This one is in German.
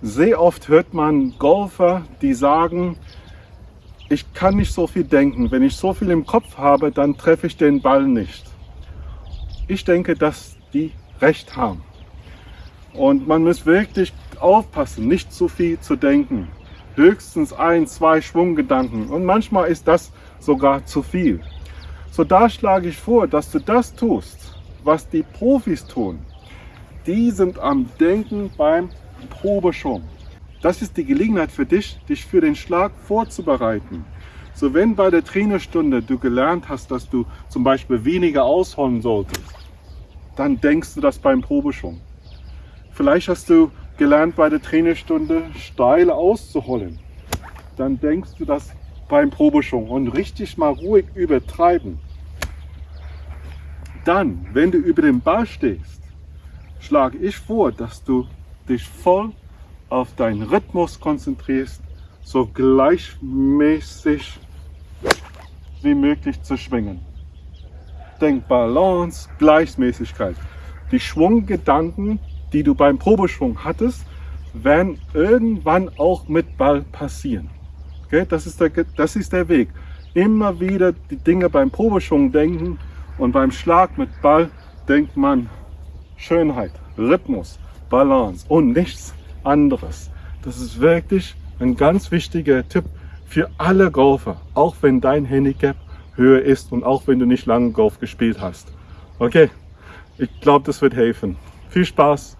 Sehr oft hört man Golfer, die sagen, ich kann nicht so viel denken. Wenn ich so viel im Kopf habe, dann treffe ich den Ball nicht. Ich denke, dass die recht haben. Und man muss wirklich aufpassen, nicht zu viel zu denken. Höchstens ein, zwei Schwunggedanken. Und manchmal ist das sogar zu viel. So da schlage ich vor, dass du das tust, was die Profis tun. Die sind am Denken beim Probeschwung. Das ist die Gelegenheit für dich, dich für den Schlag vorzubereiten. So wenn bei der Trainerstunde du gelernt hast, dass du zum Beispiel weniger ausholen solltest, dann denkst du das beim Probeschwung. Vielleicht hast du gelernt bei der Trainerstunde steil auszuholen. Dann denkst du das beim Probeschwung und richtig mal ruhig übertreiben. Dann, wenn du über den Ball stehst, schlage ich vor, dass du dich voll auf deinen Rhythmus konzentrierst, so gleichmäßig wie möglich zu schwingen. Denk Balance, Gleichmäßigkeit. Die Schwunggedanken, die du beim Probeschwung hattest, werden irgendwann auch mit Ball passieren. Okay? Das, ist der, das ist der Weg. Immer wieder die Dinge beim Probeschwung denken und beim Schlag mit Ball denkt man Schönheit, Rhythmus, Balance und nichts anderes. Das ist wirklich ein ganz wichtiger Tipp für alle Golfer, auch wenn dein Handicap höher ist und auch wenn du nicht lange Golf gespielt hast. Okay, ich glaube, das wird helfen. Viel Spaß!